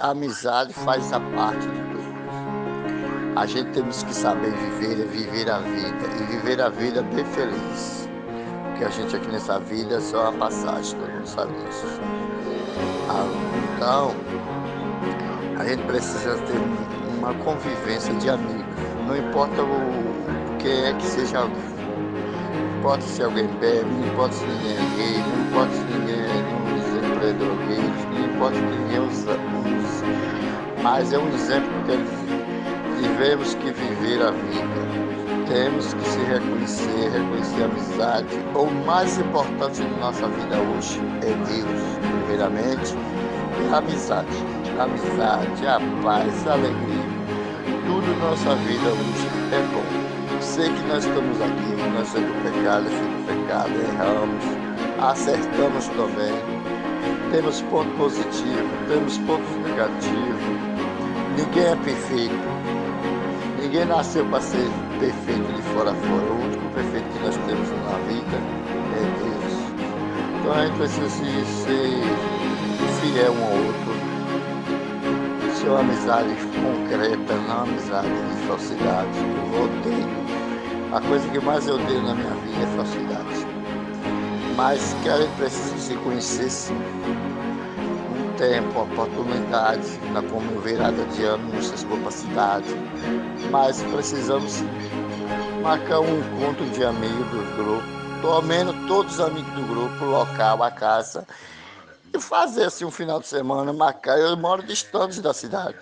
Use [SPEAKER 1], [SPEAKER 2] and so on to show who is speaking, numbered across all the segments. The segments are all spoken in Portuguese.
[SPEAKER 1] a amizade faz a parte de tudo. A gente temos que saber viver, viver a vida e viver a vida bem feliz. Porque a gente aqui nessa vida é só uma passagem, todo mundo sabe disso. Ah, então, a gente precisa ter uma convivência de amigos. Não importa o que é que seja alguém. Não importa se alguém bebe, não importa se ninguém é gay, não importa se ninguém é um exemplo ninguém usa, usa. Mas é um exemplo que Tivemos que viver a vida. Temos que se reconhecer, reconhecer a amizade. O mais importante na nossa vida hoje é Deus, primeiramente, e a amizade. A amizade, a paz, a alegria. Tudo nossa vida hoje é bom. Sei que nós estamos aqui, nós somos pecado, filho pecado, erramos, acertamos também. Temos ponto positivo, temos pontos negativos. Ninguém é perfeito. Ninguém nasceu para ser perfeito de fora a fora. O único perfeito que nós temos na vida é Deus. Então a gente precisa se, ser fiel um ao outro. Ser uma amizade concreta, não amizade de falsidade. Eu odeio. A coisa que mais eu odeio na minha vida é falsidade. Mas que a gente precisa se conhecer sim tempo, oportunidade na como virada de ano, nossas capacidades, mas precisamos marcar um encontro de amigos do grupo, menos todos os amigos do grupo, local, a casa, e fazer assim um final de semana, marcar. Eu moro distante da cidade,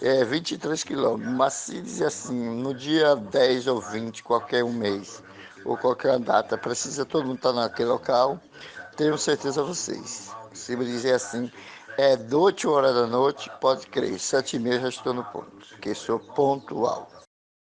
[SPEAKER 1] é 23 quilômetros, mas se dizer assim, no dia 10 ou 20, qualquer um mês, ou qualquer data, precisa todo mundo estar naquele local, tenho certeza vocês. Se me dizer assim, é 8 horas da noite, pode crer, sete e meia já estou no ponto, que sou pontual.